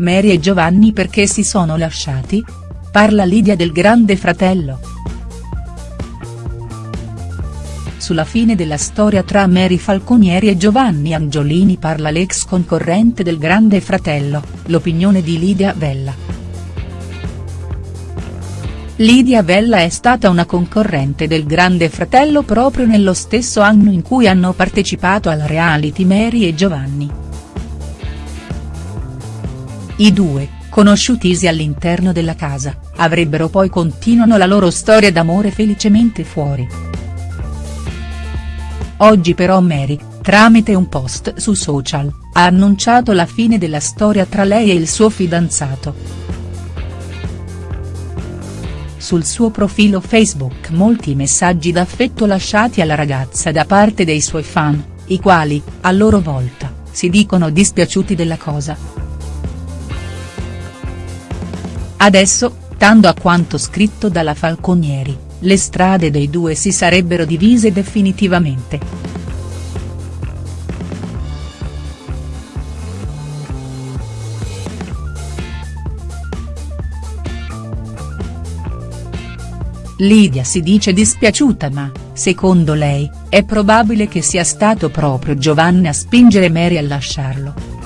Mary e Giovanni perché si sono lasciati? Parla Lidia del grande fratello. Sulla fine della storia tra Mary Falconieri e Giovanni Angiolini parla l'ex concorrente del grande fratello, l'opinione di Lidia Vella. Lidia Vella è stata una concorrente del Grande Fratello proprio nello stesso anno in cui hanno partecipato al reality Mary e Giovanni. I due, conosciutisi all'interno della casa, avrebbero poi continuano la loro storia d'amore felicemente fuori. Oggi però Mary, tramite un post su social, ha annunciato la fine della storia tra lei e il suo fidanzato. Sul suo profilo Facebook molti messaggi d'affetto lasciati alla ragazza da parte dei suoi fan, i quali, a loro volta, si dicono dispiaciuti della cosa. Adesso, stando a quanto scritto dalla Falconieri, le strade dei due si sarebbero divise definitivamente. Lidia si dice dispiaciuta ma, secondo lei, è probabile che sia stato proprio Giovanni a spingere Mary a lasciarlo.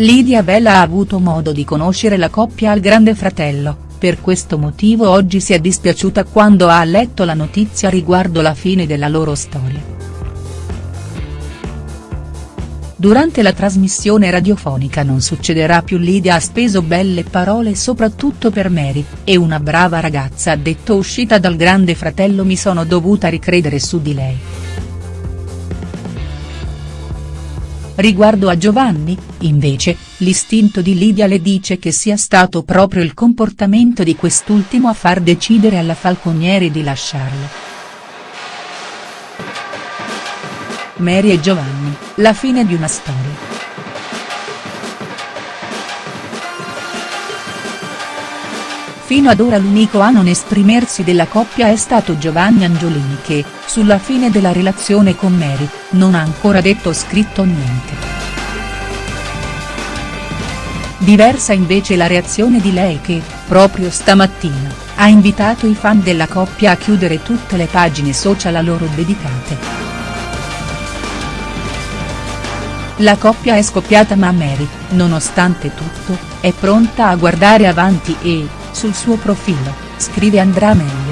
Lidia Bella ha avuto modo di conoscere la coppia al Grande Fratello, per questo motivo oggi si è dispiaciuta quando ha letto la notizia riguardo la fine della loro storia. Durante la trasmissione radiofonica Non succederà più Lidia ha speso belle parole soprattutto per Mary, e una brava ragazza ha detto uscita dal grande fratello mi sono dovuta ricredere su di lei. Riguardo a Giovanni, invece, l'istinto di Lidia le dice che sia stato proprio il comportamento di quest'ultimo a far decidere alla Falconieri di lasciarlo. Mary e Giovanni, la fine di una storia. Fino ad ora l'unico a non esprimersi della coppia è stato Giovanni Angiolini che, sulla fine della relazione con Mary, non ha ancora detto o scritto niente. Diversa invece la reazione di lei che, proprio stamattina, ha invitato i fan della coppia a chiudere tutte le pagine social a loro dedicate. La coppia è scoppiata ma Mary, nonostante tutto, è pronta a guardare avanti e, sul suo profilo, scrive andrà meglio.